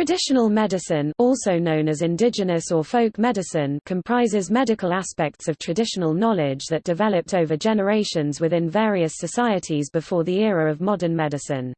Traditional medicine also known as indigenous or folk medicine comprises medical aspects of traditional knowledge that developed over generations within various societies before the era of modern medicine.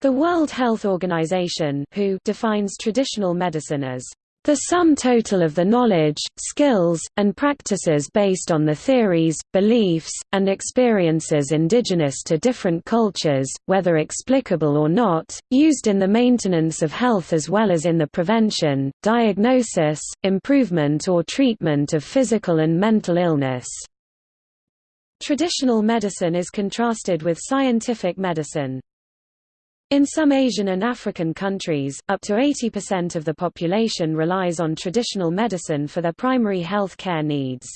The World Health Organization WHO defines traditional medicine as the sum total of the knowledge, skills, and practices based on the theories, beliefs, and experiences indigenous to different cultures, whether explicable or not, used in the maintenance of health as well as in the prevention, diagnosis, improvement or treatment of physical and mental illness. Traditional medicine is contrasted with scientific medicine. In some Asian and African countries, up to 80% of the population relies on traditional medicine for their primary health care needs.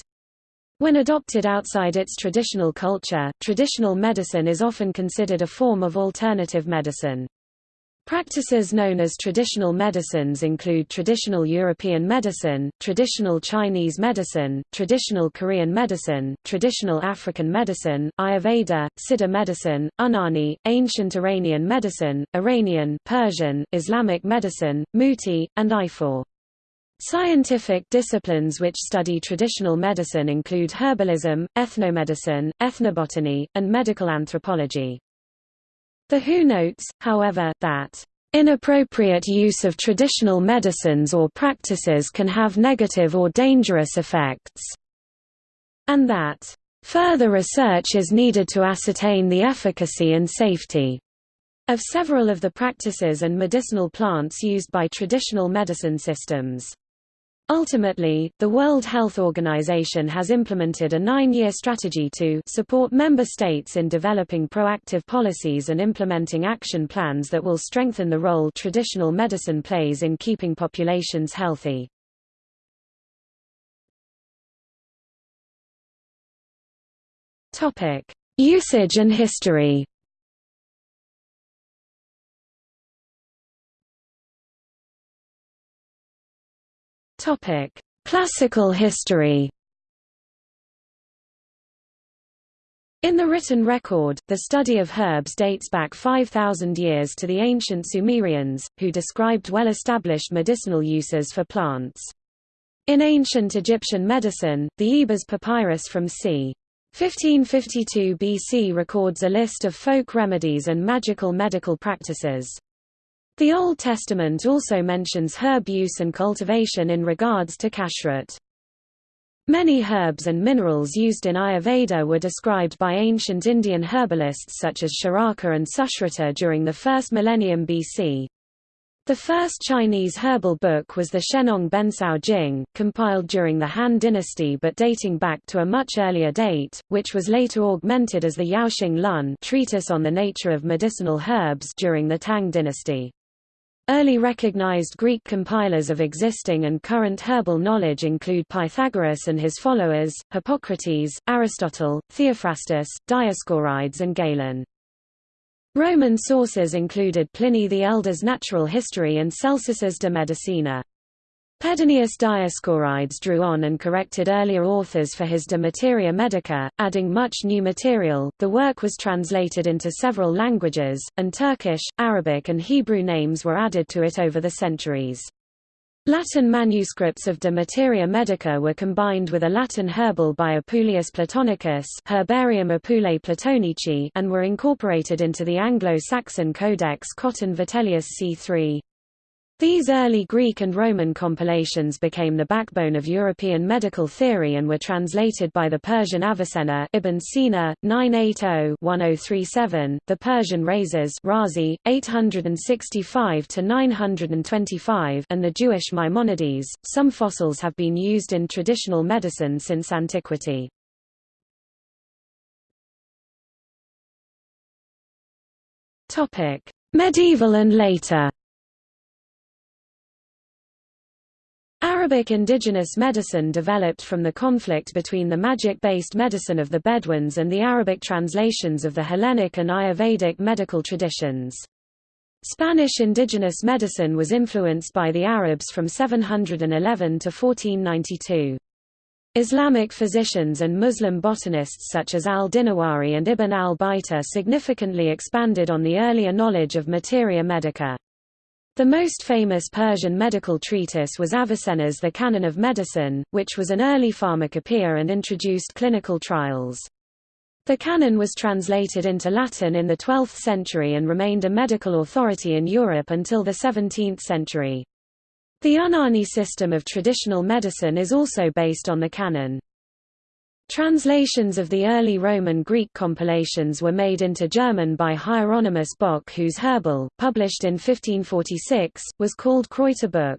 When adopted outside its traditional culture, traditional medicine is often considered a form of alternative medicine. Practices known as traditional medicines include traditional European medicine, traditional Chinese medicine, traditional Korean medicine, traditional African medicine, Ayurveda, Siddha medicine, Unani, ancient Iranian medicine, Iranian Persian, Islamic medicine, Muti, and Ifá. Scientific disciplines which study traditional medicine include herbalism, ethnomedicine, ethnobotany, and medical anthropology. The WHO notes, however, that Inappropriate use of traditional medicines or practices can have negative or dangerous effects, and that further research is needed to ascertain the efficacy and safety of several of the practices and medicinal plants used by traditional medicine systems. Ultimately, the World Health Organization has implemented a nine-year strategy to support member states in developing proactive policies and implementing action plans that will strengthen the role traditional medicine plays in keeping populations healthy. Usage and history Topic: Classical history. In the written record, the study of herbs dates back 5,000 years to the ancient Sumerians, who described well-established medicinal uses for plants. In ancient Egyptian medicine, the Ebers papyrus from c. 1552 BC records a list of folk remedies and magical medical practices. The Old Testament also mentions herb use and cultivation in regards to kashrut. Many herbs and minerals used in Ayurveda were described by ancient Indian herbalists such as Charaka and Sushruta during the first millennium BC. The first Chinese herbal book was the Shennong Bencao Jing, compiled during the Han dynasty but dating back to a much earlier date, which was later augmented as the Yaoxing Lun treatise on the nature of medicinal herbs during the Tang dynasty. Early recognized Greek compilers of existing and current herbal knowledge include Pythagoras and his followers, Hippocrates, Aristotle, Theophrastus, Dioscorides and Galen. Roman sources included Pliny the Elder's Natural History and Celsus's De Medicina. Pedanius Dioscorides drew on and corrected earlier authors for his De Materia Medica, adding much new material. The work was translated into several languages, and Turkish, Arabic, and Hebrew names were added to it over the centuries. Latin manuscripts of De Materia Medica were combined with a Latin herbal by Apuleius Platonicus Herbarium Apuleii Platonici and were incorporated into the Anglo-Saxon Codex Cotton Vitellius c. 3. These early Greek and Roman compilations became the backbone of European medical theory and were translated by the Persian Avicenna Ibn Sina, 980-1037, the Persian Rhazes Razi, 865-925 and the Jewish Maimonides. Some fossils have been used in traditional medicine since antiquity. Medieval and later Arabic indigenous medicine developed from the conflict between the magic-based medicine of the Bedouins and the Arabic translations of the Hellenic and Ayurvedic medical traditions. Spanish indigenous medicine was influenced by the Arabs from 711 to 1492. Islamic physicians and Muslim botanists such as al-Dinawari and Ibn al-Baitar significantly expanded on the earlier knowledge of materia medica. The most famous Persian medical treatise was Avicenna's The Canon of Medicine, which was an early pharmacopoeia and introduced clinical trials. The canon was translated into Latin in the 12th century and remained a medical authority in Europe until the 17th century. The Unani system of traditional medicine is also based on the canon. Translations of the early Roman Greek compilations were made into German by Hieronymus Bock whose Herbal, published in 1546, was called Kräuterbuch.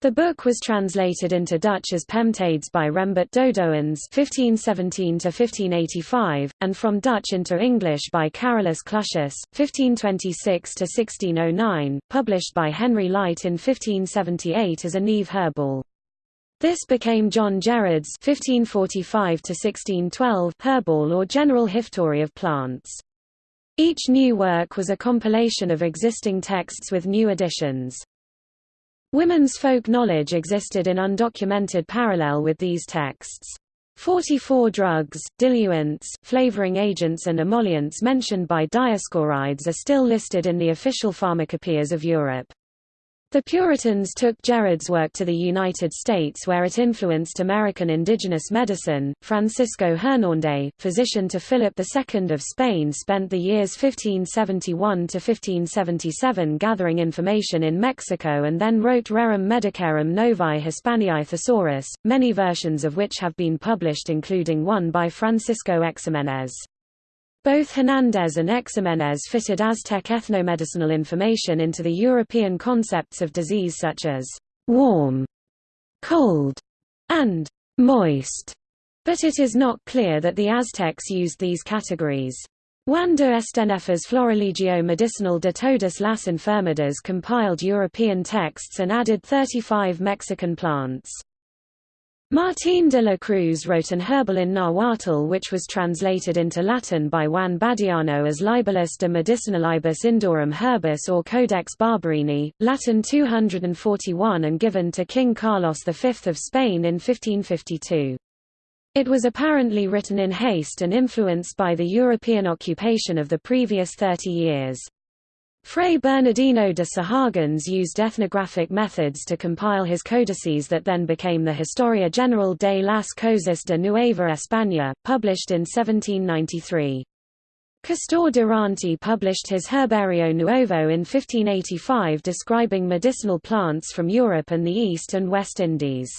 The book was translated into Dutch as Pemptades by Rembert Dodoens (1517–1585), and from Dutch into English by Carolus Clusius (1526–1609), published by Henry Lyte in 1578 as a Neve Herbal. This became John Gerard's (1545–1612) Herbal or General Hiftory of Plants. Each new work was a compilation of existing texts with new additions. Women's folk knowledge existed in undocumented parallel with these texts. 44 drugs, diluents, flavoring agents and emollients mentioned by Dioscorides are still listed in the official pharmacopoeias of Europe. The Puritans took Gerard's work to the United States where it influenced American indigenous medicine. Francisco Hernández, physician to Philip II of Spain spent the years 1571 to 1577 gathering information in Mexico and then wrote Rerum Medicarum Novae Hispaniae Thesaurus, many versions of which have been published including one by Francisco Ximenes. Both Hernandez and Ximenes fitted Aztec ethnomedicinal information into the European concepts of disease such as warm, cold, and moist, but it is not clear that the Aztecs used these categories. Juan de Esteyneffer's Florilegio Medicinal de todas las enfermedades compiled European texts and added 35 Mexican plants. Martín de la Cruz wrote an herbal in Nahuatl which was translated into Latin by Juan Badiano as Libellus de Medicinalibus Indorum Herbis or Codex Barberini, Latin 241 and given to King Carlos V of Spain in 1552. It was apparently written in haste and influenced by the European occupation of the previous 30 years. Fray Bernardino de Sahagún's used ethnographic methods to compile his codices that then became the Historia General de las Cosas de Nueva España, published in 1793. Castor Durante published his Herbario Nuevo in 1585 describing medicinal plants from Europe and the East and West Indies.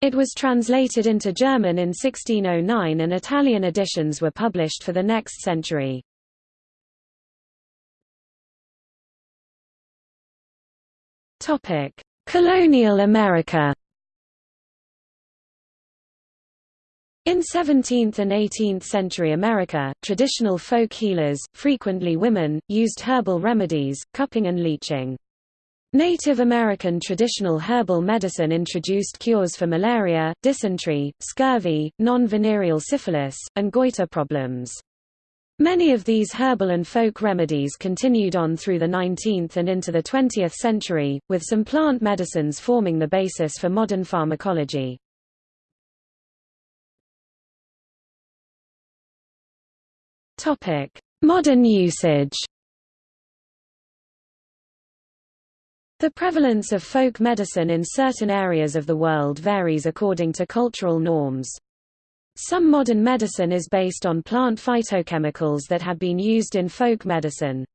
It was translated into German in 1609 and Italian editions were published for the next century. Topic: Colonial America. In 17th and 18th century America, traditional folk healers, frequently women, used herbal remedies, cupping and leeching. Native American traditional herbal medicine introduced cures for malaria, dysentery, scurvy, non-venereal syphilis, and goiter problems. Many of these herbal and folk remedies continued on through the 19th and into the 20th century, with some plant medicines forming the basis for modern pharmacology. Modern usage The prevalence of folk medicine in certain areas of the world varies according to cultural norms. Some modern medicine is based on plant phytochemicals that have been used in folk medicine.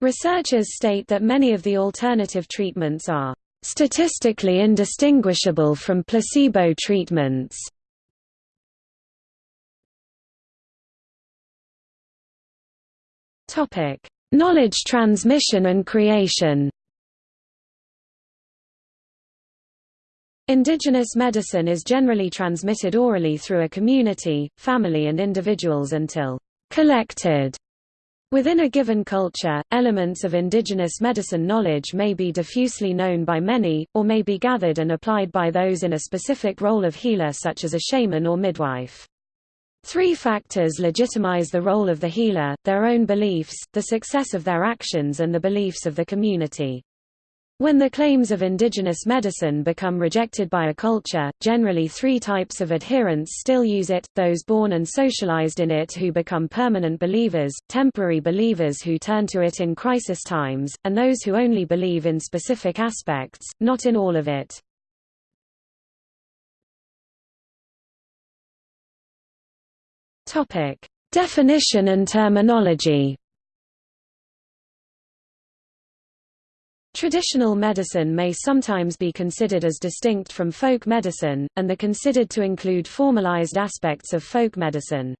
Researchers state that many of the alternative treatments are statistically indistinguishable from placebo treatments. Topic: Knowledge transmission and creation. Indigenous medicine is generally transmitted orally through a community, family and individuals until collected. Within a given culture, elements of indigenous medicine knowledge may be diffusely known by many, or may be gathered and applied by those in a specific role of healer such as a shaman or midwife. Three factors legitimize the role of the healer, their own beliefs, the success of their actions and the beliefs of the community. When the claims of indigenous medicine become rejected by a culture, generally three types of adherents still use it, those born and socialized in it who become permanent believers, temporary believers who turn to it in crisis times, and those who only believe in specific aspects, not in all of it. Definition and terminology Traditional medicine may sometimes be considered as distinct from folk medicine, and the considered to include formalized aspects of folk medicine.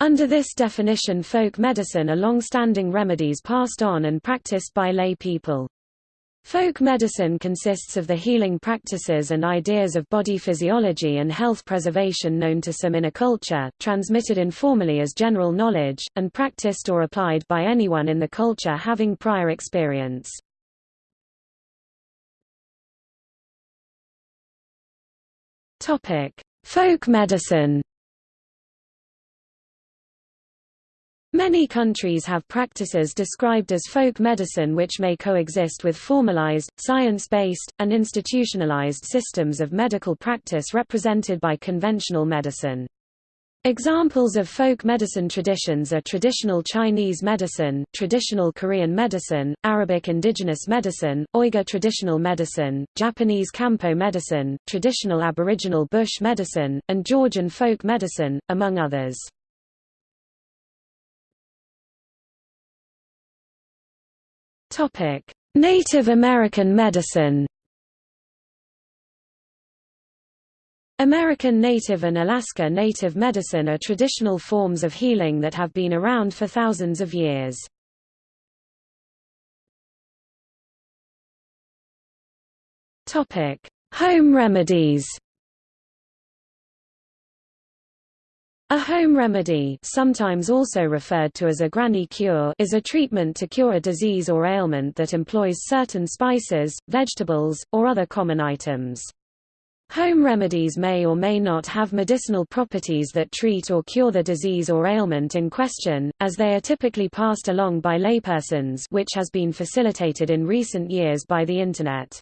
Under this definition folk medicine are long-standing remedies passed on and practiced by lay people. Folk medicine consists of the healing practices and ideas of body physiology and health preservation known to some in a culture, transmitted informally as general knowledge, and practiced or applied by anyone in the culture having prior experience. Topic: Folk medicine. Many countries have practices described as folk medicine which may coexist with formalized, science-based, and institutionalized systems of medical practice represented by conventional medicine. Examples of folk medicine traditions are traditional Chinese medicine, traditional Korean medicine, Arabic indigenous medicine, Uyghur traditional medicine, Japanese Kampo medicine, traditional Aboriginal bush medicine, and Georgian folk medicine, among others. Native American medicine American Native and Alaska Native medicine are traditional forms of healing that have been around for thousands of years. Home remedies A home remedy sometimes also referred to as a granny cure is a treatment to cure a disease or ailment that employs certain spices, vegetables, or other common items. Home remedies may or may not have medicinal properties that treat or cure the disease or ailment in question, as they are typically passed along by laypersons which has been facilitated in recent years by the Internet.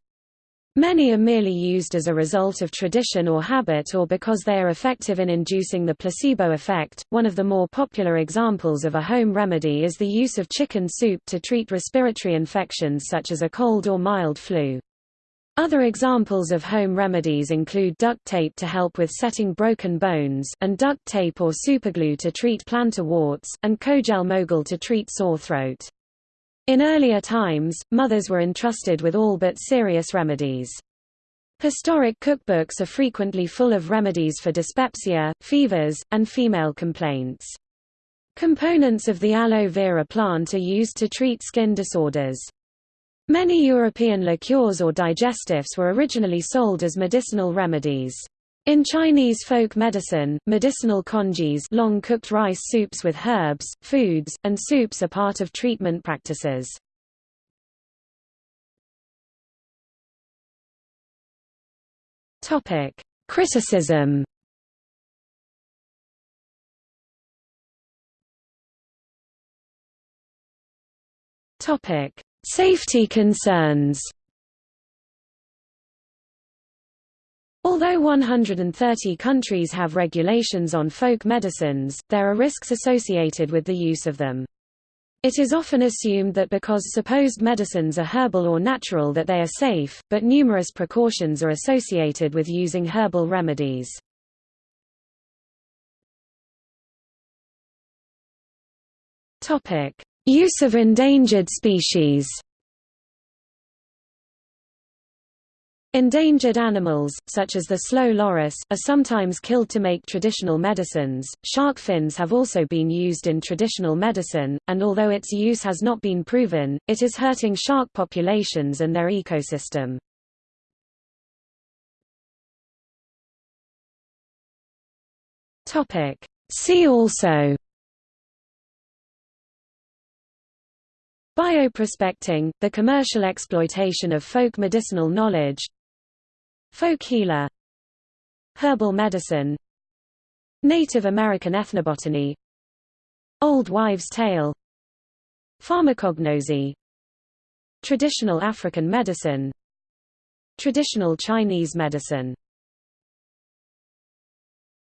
Many are merely used as a result of tradition or habit or because they are effective in inducing the placebo effect. One of the more popular examples of a home remedy is the use of chicken soup to treat respiratory infections such as a cold or mild flu. Other examples of home remedies include duct tape to help with setting broken bones, and duct tape or superglue to treat plantar warts, and Kogel Mogul to treat sore throat. In earlier times, mothers were entrusted with all but serious remedies. Historic cookbooks are frequently full of remedies for dyspepsia, fevers, and female complaints. Components of the aloe vera plant are used to treat skin disorders. Many European liqueurs or digestives were originally sold as medicinal remedies. In Chinese folk medicine, medicinal congees long cooked rice soups with herbs, foods, and soups are part of treatment practices. Criticism Topic: Safety concerns Although 130 countries have regulations on folk medicines, there are risks associated with the use of them. It is often assumed that because supposed medicines are herbal or natural that they are safe, but numerous precautions are associated with using herbal remedies. Use of endangered species Endangered animals, such as the slow loris, are sometimes killed to make traditional medicines. Shark fins have also been used in traditional medicine, and although its use has not been proven, it is hurting shark populations and their ecosystem. Topic: See also Bioprospecting, the commercial exploitation of folk medicinal knowledge. Folk healer. Herbal medicine. Native American ethnobotany. Old wives' tale. Pharmacognosy Traditional African medicine. Traditional Chinese medicine